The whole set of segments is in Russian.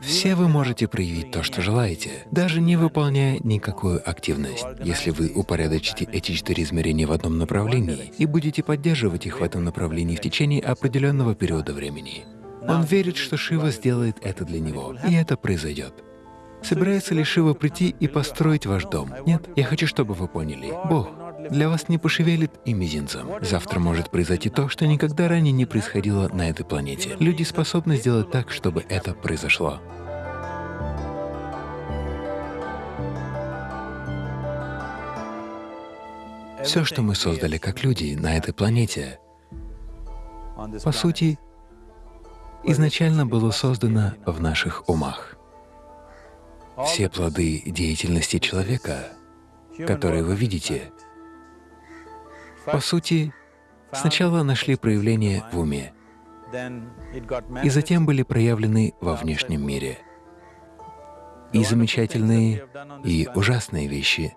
Все вы можете проявить то, что желаете, даже не выполняя никакую активность, если вы упорядочите эти четыре измерения в одном направлении и будете поддерживать их в этом направлении в течение определенного периода времени. Он верит, что Шива сделает это для него, и это произойдет. Собирается ли Шива прийти и построить ваш дом? Нет. Я хочу, чтобы вы поняли. Бог для вас не пошевелит и мизинцем. Завтра может произойти то, что никогда ранее не происходило на этой планете. Люди способны сделать так, чтобы это произошло. Все, что мы создали как люди на этой планете, по сути, изначально было создано в наших умах. Все плоды деятельности человека, которые вы видите, по сути, сначала нашли проявление в уме, и затем были проявлены во внешнем мире. И замечательные, и ужасные вещи,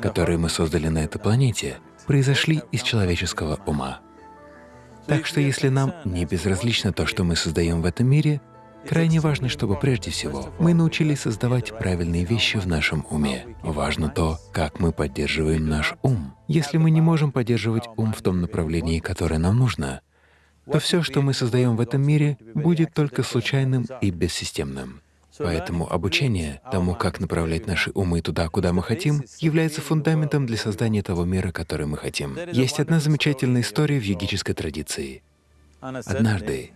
которые мы создали на этой планете, произошли из человеческого ума. Так что если нам не безразлично то, что мы создаем в этом мире, крайне важно, чтобы прежде всего мы научились создавать правильные вещи в нашем уме. Важно то, как мы поддерживаем наш ум. Если мы не можем поддерживать ум в том направлении, которое нам нужно, то все, что мы создаем в этом мире, будет только случайным и бессистемным. Поэтому обучение тому, как направлять наши умы туда, куда мы хотим, является фундаментом для создания того мира, который мы хотим. Есть одна замечательная история в йогической традиции. Однажды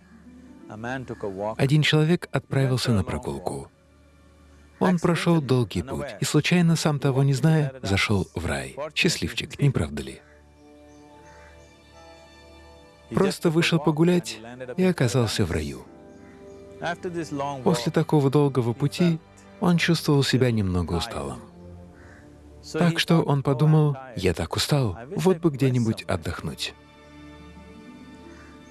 один человек отправился на прогулку. Он прошел долгий путь и случайно, сам того не зная, зашел в рай. Счастливчик, не правда ли? Просто вышел погулять и оказался в раю. После такого долгого пути он чувствовал себя немного усталым. Так что он подумал, я так устал, вот бы где-нибудь отдохнуть.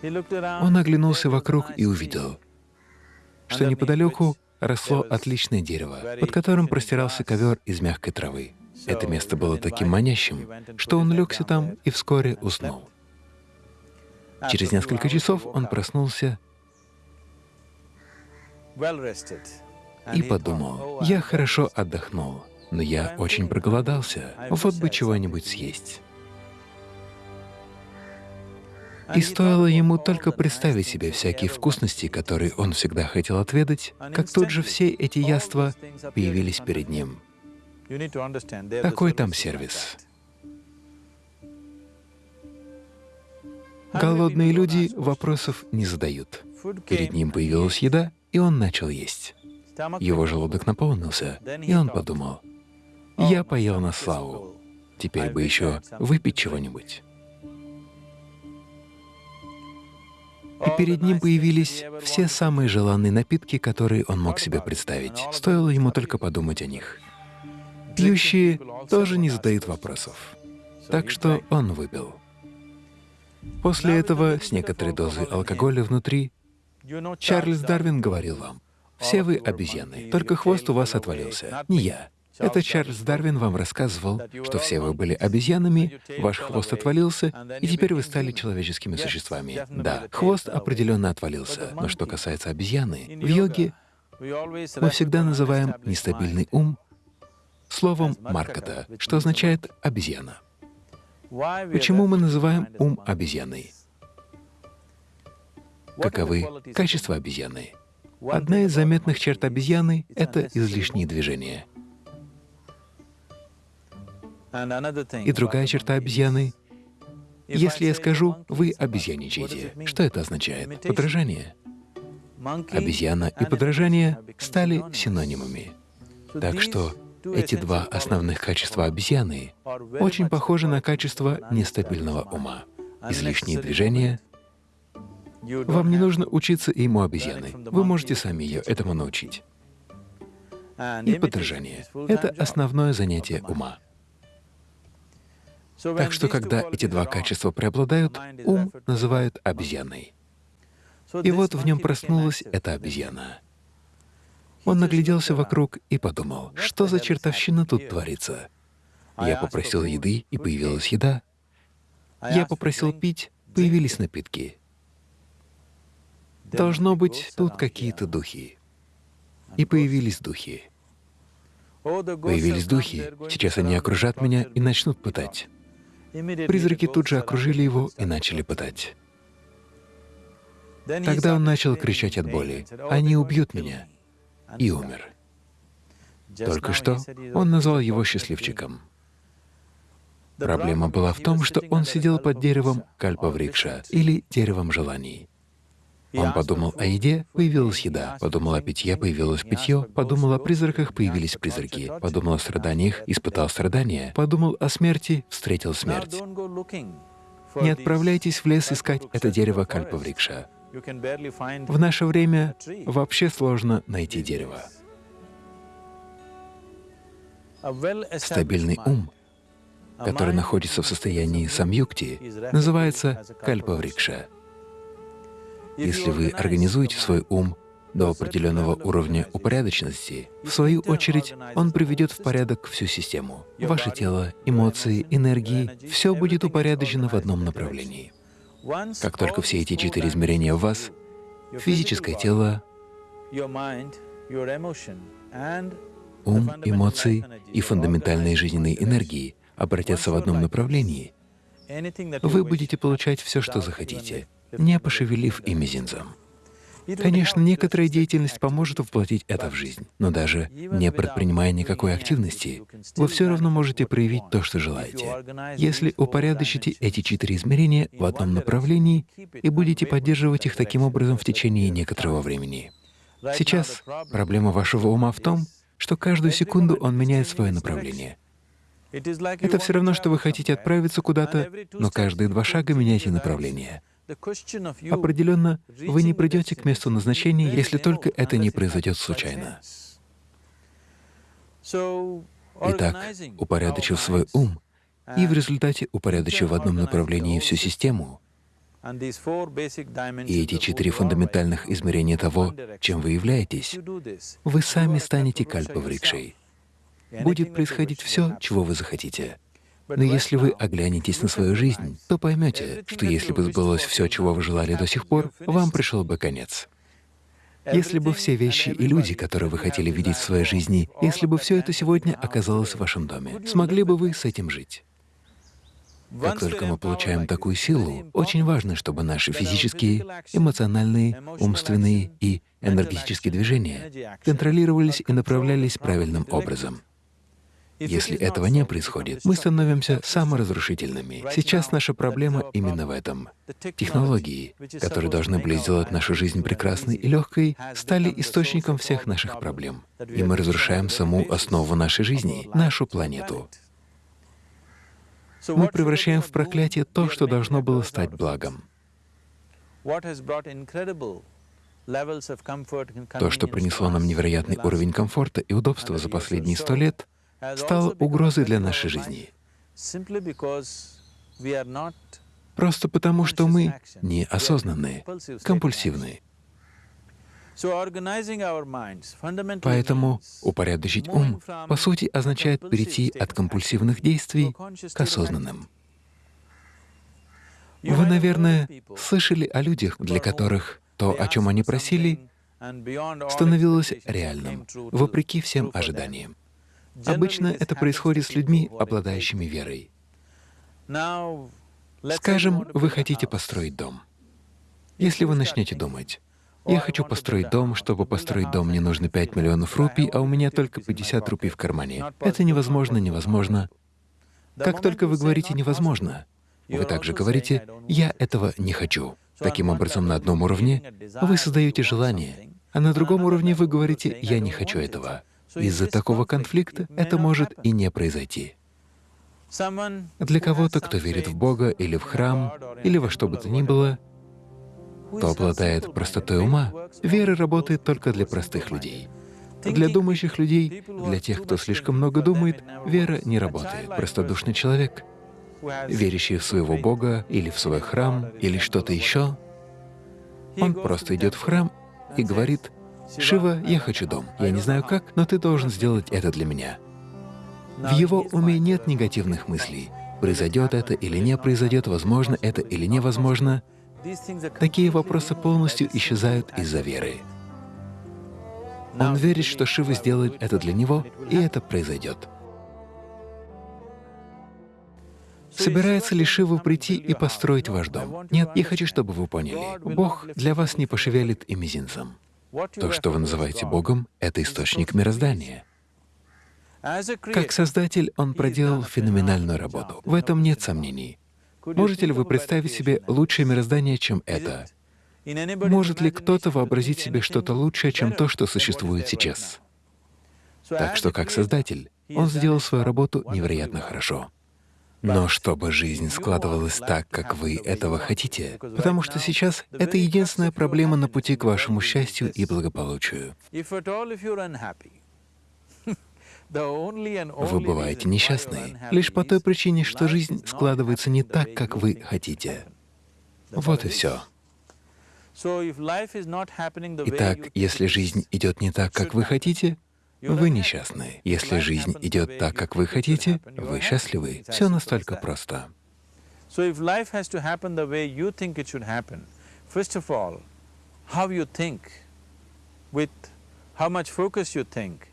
Он оглянулся вокруг и увидел, что неподалеку росло отличное дерево, под которым простирался ковер из мягкой травы. Это место было таким манящим, что он легся там и вскоре уснул. Через несколько часов он проснулся и подумал, я хорошо отдохнул, но я очень проголодался, вот бы чего-нибудь съесть. И стоило ему только представить себе всякие вкусности, которые он всегда хотел отведать, как тут же все эти яства появились перед ним. Такой там сервис. Голодные люди вопросов не задают. Перед ним появилась еда, и он начал есть. Его желудок наполнился, и он подумал, «Я поел на славу, теперь бы еще выпить чего-нибудь». И перед ним появились все самые желанные напитки, которые он мог себе представить. Стоило ему только подумать о них. Пьющие тоже не задают вопросов. Так что он выпил. После этого, с некоторой дозой алкоголя внутри, Чарльз Дарвин говорил вам, «Все вы обезьяны, только хвост у вас отвалился, не я». Это Чарльз Дарвин вам рассказывал, что все вы были обезьянами, ваш хвост отвалился, и теперь вы стали человеческими существами. Да, хвост определенно отвалился, но что касается обезьяны, в йоге мы всегда называем нестабильный ум словом Маркота, что означает «обезьяна». Почему мы называем ум обезьяной? Каковы качества обезьяны? Одна из заметных черт обезьяны — это излишние движения. И другая черта обезьяны — если я скажу «вы обезьяничаете», что это означает? Подражание. Обезьяна и подражание стали синонимами. Так что эти два основных качества обезьяны очень похожи на качество нестабильного ума. Излишние движения вам не нужно учиться ему обезьяны. Вы можете сами ее этому научить. И подражание — это основное занятие ума. Так что, когда эти два качества преобладают, ум называют обезьяной. И вот в нем проснулась эта обезьяна. Он нагляделся вокруг и подумал, что за чертовщина тут творится. Я попросил еды, и появилась еда. Я попросил пить, появились напитки. Должно быть, тут какие-то духи. и появились духи. Появились духи, сейчас они окружат меня и начнут пытать. Призраки тут же окружили его и начали пытать. Тогда он начал кричать от боли, «Они убьют меня!» и умер. Только что он назвал его счастливчиком. Проблема была в том, что он сидел под деревом кальпаврикша или деревом желаний. Он подумал о еде — появилась еда, подумал о питье — появилось питье, подумал о призраках — появились призраки, подумал о страданиях — испытал страдания, подумал о смерти — встретил смерть. Не отправляйтесь в лес искать это дерево кальпаврикша. В наше время вообще сложно найти дерево. Стабильный ум, который находится в состоянии самюкти, называется кальпаврикша. Если вы организуете свой ум до определенного уровня упорядоченности, в свою очередь он приведет в порядок всю систему. Ваше тело, эмоции, энергии — все будет упорядочено в одном направлении. Как только все эти четыре измерения в вас — физическое тело, ум, эмоции и фундаментальные жизненные энергии — обратятся в одном направлении, вы будете получать все, что захотите — не пошевелив и мизинцем. Конечно, некоторая деятельность поможет воплотить это в жизнь, но даже не предпринимая никакой активности, вы все равно можете проявить то, что желаете. Если упорядочите эти четыре измерения в одном направлении и будете поддерживать их таким образом в течение некоторого времени. Сейчас проблема вашего ума в том, что каждую секунду он меняет свое направление. Это все равно, что вы хотите отправиться куда-то, но каждые два шага меняете направление. Определенно, вы не придете к месту назначения, если только это не произойдет случайно. Итак, упорядочив свой ум и в результате упорядочив в одном направлении всю систему, и эти четыре фундаментальных измерения того, чем вы являетесь, вы сами станете кальпаврикшей. Будет происходить все, чего вы захотите. Но если вы оглянетесь на свою жизнь, то поймете, что если бы сбылось все, чего вы желали до сих пор, вам пришел бы конец. Если бы все вещи и люди, которые вы хотели видеть в своей жизни, если бы все это сегодня оказалось в вашем доме, смогли бы вы с этим жить? Как только мы получаем такую силу, очень важно, чтобы наши физические, эмоциональные, умственные и энергетические движения контролировались и направлялись правильным образом. Если этого не происходит, мы становимся саморазрушительными. Сейчас наша проблема именно в этом. Технологии, которые должны были сделать нашу жизнь прекрасной и легкой, стали источником всех наших проблем. И мы разрушаем саму основу нашей жизни, нашу планету. Мы превращаем в проклятие то, что должно было стать благом. То, что принесло нам невероятный уровень комфорта и удобства за последние сто лет, стал угрозой для нашей жизни. Просто потому, что мы неосознанные, компульсивные. Поэтому упорядочить ум, по сути, означает перейти от компульсивных действий к осознанным. Вы, наверное, слышали о людях, для которых то, о чем они просили, становилось реальным, вопреки всем ожиданиям. Обычно это происходит с людьми, обладающими верой. Скажем, вы хотите построить дом. Если вы начнете думать, «Я хочу построить дом, чтобы построить дом, мне нужно 5 миллионов рупий, а у меня только 50 рупий в кармане. Это невозможно, невозможно». Как только вы говорите «невозможно», вы также говорите «я этого не хочу». Таким образом, на одном уровне вы создаете желание, а на другом уровне вы говорите «я не хочу этого». Из-за такого конфликта это может и не произойти. Для кого-то, кто верит в Бога или в храм, или во что бы то ни было, кто обладает простотой ума, вера работает только для простых людей. Для думающих людей, для тех, кто слишком много думает, вера не работает. Простодушный человек, верящий в своего Бога или в свой храм, или что-то еще, он просто идет в храм и говорит, «Шива, я хочу дом. Я не знаю как, но ты должен сделать это для меня». В его уме нет негативных мыслей. Произойдет это или не произойдет, возможно это или невозможно. Такие вопросы полностью исчезают из-за веры. Он верит, что Шива сделает это для него, и это произойдет. Собирается ли Шива прийти и построить ваш дом? Нет, я хочу, чтобы вы поняли. Бог для вас не пошевелит и мизинцем. То, что вы называете Богом, — это источник мироздания. Как Создатель Он проделал феноменальную работу. В этом нет сомнений. Можете ли вы представить себе лучшее мироздание, чем это? Может ли кто-то вообразить себе что-то лучшее, чем то, что существует сейчас? Так что, как Создатель, Он сделал свою работу невероятно хорошо. Но чтобы жизнь складывалась так, как вы этого хотите, потому что сейчас это единственная проблема на пути к вашему счастью и благополучию. Вы бываете несчастны лишь по той причине, что жизнь складывается не так, как вы хотите. Вот и все. Итак, если жизнь идет не так, как вы хотите, вы несчастны. Если жизнь идет так, как вы хотите, вы счастливы. Все настолько просто.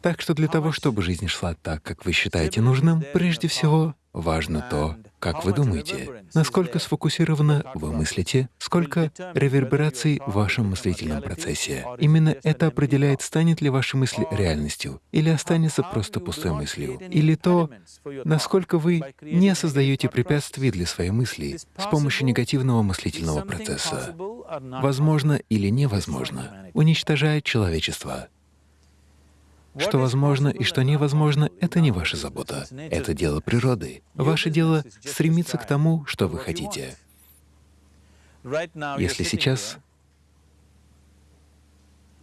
Так что для того, чтобы жизнь шла так, как вы считаете нужным, прежде всего важно то, как вы думаете, насколько сфокусированно вы мыслите, сколько ревербераций в вашем мыслительном процессе. Именно это определяет, станет ли ваша мысль реальностью или останется просто пустой мыслью, или то, насколько вы не создаете препятствий для своей мысли с помощью негативного мыслительного процесса. Возможно или невозможно уничтожает человечество. Что возможно и что невозможно — это не ваша забота. Это дело природы. Ваше дело — стремиться к тому, что вы хотите. Если сейчас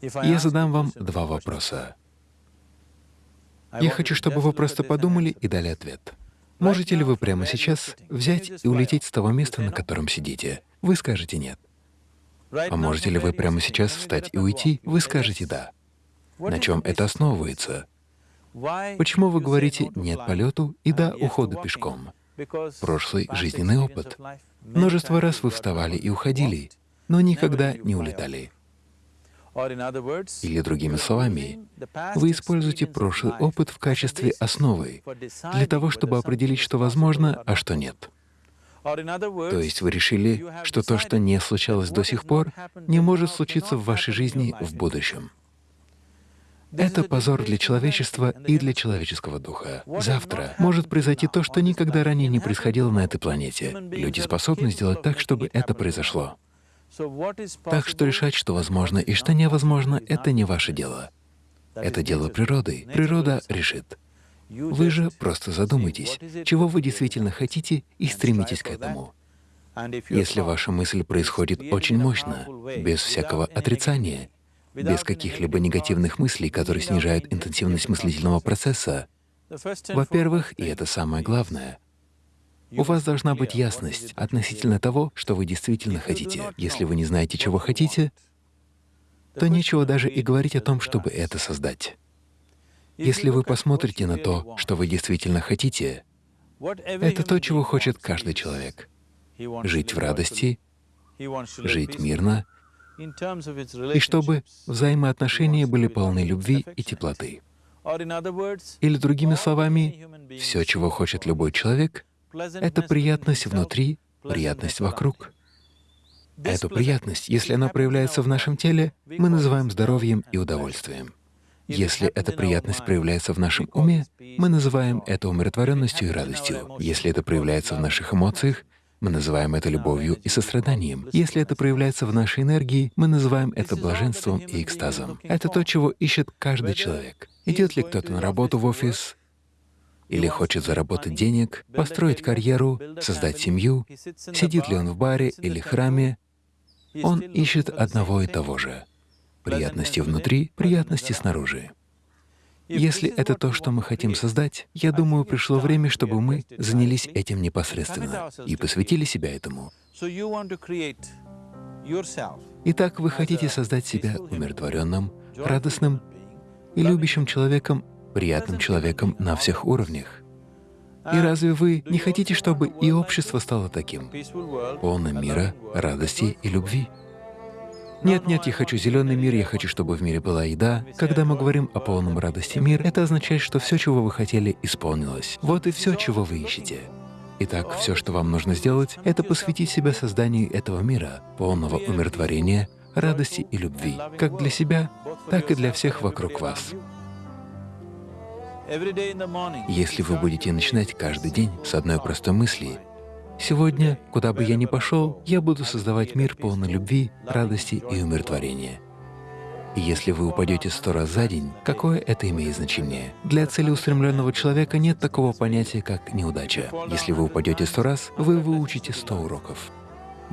я задам вам два вопроса. Я хочу, чтобы вы просто подумали и дали ответ. Можете ли вы прямо сейчас взять и улететь с того места, на котором сидите? Вы скажете «нет». А можете ли вы прямо сейчас встать и уйти? Вы скажете «да». На чем это основывается? Почему вы говорите «нет полету» и «да» уходу пешком? Прошлый жизненный опыт. Множество раз вы вставали и уходили, но никогда не улетали. Или другими словами, вы используете прошлый опыт в качестве основы для того, чтобы определить, что возможно, а что нет. То есть вы решили, что то, что не случалось до сих пор, не может случиться в вашей жизни в будущем. Это позор для человечества и для человеческого духа. Завтра может произойти то, что никогда ранее не происходило на этой планете. Люди способны сделать так, чтобы это произошло. Так что решать, что возможно и что невозможно, это не ваше дело. Это дело природы. Природа решит. Вы же просто задумайтесь, чего вы действительно хотите и стремитесь к этому. Если ваша мысль происходит очень мощно, без всякого отрицания, без каких-либо негативных мыслей, которые снижают интенсивность мыслительного процесса, во-первых, и это самое главное, у вас должна быть ясность относительно того, что вы действительно хотите. Если вы не знаете, чего хотите, то нечего даже и говорить о том, чтобы это создать. Если вы посмотрите на то, что вы действительно хотите, это то, чего хочет каждый человек — жить в радости, жить мирно и чтобы взаимоотношения были полны любви и теплоты. Или другими словами, все, чего хочет любой человек, это приятность внутри, приятность вокруг. Эту приятность, если она проявляется в нашем теле, мы называем здоровьем и удовольствием. Если эта приятность проявляется в нашем уме, мы называем это умиротворенностью и радостью. Если это проявляется в наших эмоциях, мы называем это любовью и состраданием. Если это проявляется в нашей энергии, мы называем это блаженством и экстазом. Это то, чего ищет каждый человек. Идет ли кто-то на работу в офис, или хочет заработать денег, построить карьеру, создать семью, сидит ли он в баре или храме, он ищет одного и того же — приятности внутри, приятности снаружи. Если это то, что мы хотим создать, я думаю, пришло время, чтобы мы занялись этим непосредственно и посвятили себя этому. Итак, вы хотите создать себя умиротворенным, радостным и любящим человеком, приятным человеком на всех уровнях. И разве вы не хотите, чтобы и общество стало таким, полным мира, радости и любви? Нет, нет, я хочу зеленый мир, я хочу, чтобы в мире была еда. Когда мы говорим о полном радости мир, это означает, что все, чего вы хотели, исполнилось. Вот и все, чего вы ищете. Итак, все, что вам нужно сделать, это посвятить себя созданию этого мира, полного умиротворения, радости и любви, как для себя, так и для всех вокруг вас. Если вы будете начинать каждый день с одной простой мысли, «Сегодня, куда бы я ни пошел, я буду создавать мир полный любви, радости и умиротворения». И если вы упадете сто раз за день, какое это имеет значение? Для целеустремленного человека нет такого понятия, как неудача. Если вы упадете сто раз, вы выучите сто уроков.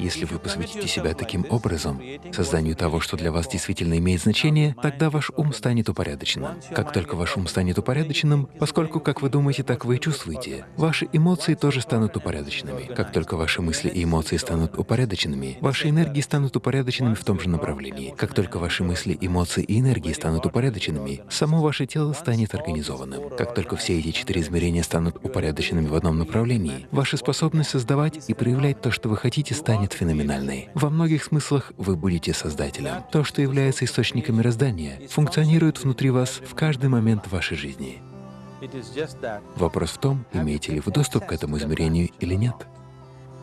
Если вы посвятите себя таким образом, созданию того, что для вас действительно имеет значение, тогда ваш ум станет упорядоченным. Как только ваш ум станет упорядоченным, поскольку как вы думаете, так вы и чувствуете, ваши эмоции тоже станут упорядоченными. Как только ваши мысли и эмоции станут упорядоченными, ваши энергии станут упорядоченными в том же направлении. Как только ваши мысли, эмоции и энергии станут упорядоченными, само ваше тело станет организованным. Как только все эти четыре измерения станут упорядоченными в одном направлении, ваша способность создавать и проявлять то, что вы хотите, станет станет феноменальной. Во многих смыслах вы будете создателем. То, что является источником мироздания, функционирует внутри вас в каждый момент вашей жизни. Вопрос в том, имеете ли вы доступ к этому измерению или нет.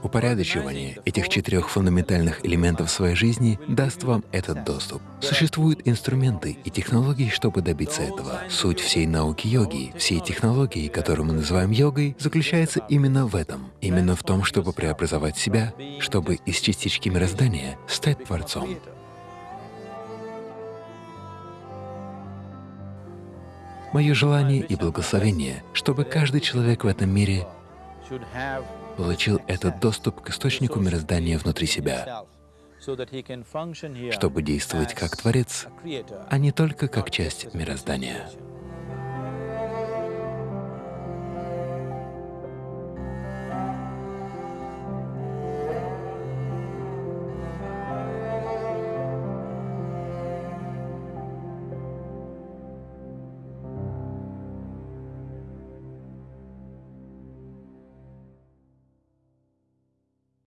Упорядочивание этих четырех фундаментальных элементов своей жизни даст вам этот доступ. Существуют инструменты и технологии, чтобы добиться этого. Суть всей науки йоги, всей технологии, которую мы называем йогой, заключается именно в этом. Именно в том, чтобы преобразовать себя, чтобы из частички мироздания стать Творцом. Мое желание и благословение, чтобы каждый человек в этом мире получил этот доступ к источнику мироздания внутри себя, чтобы действовать как Творец, а не только как часть мироздания.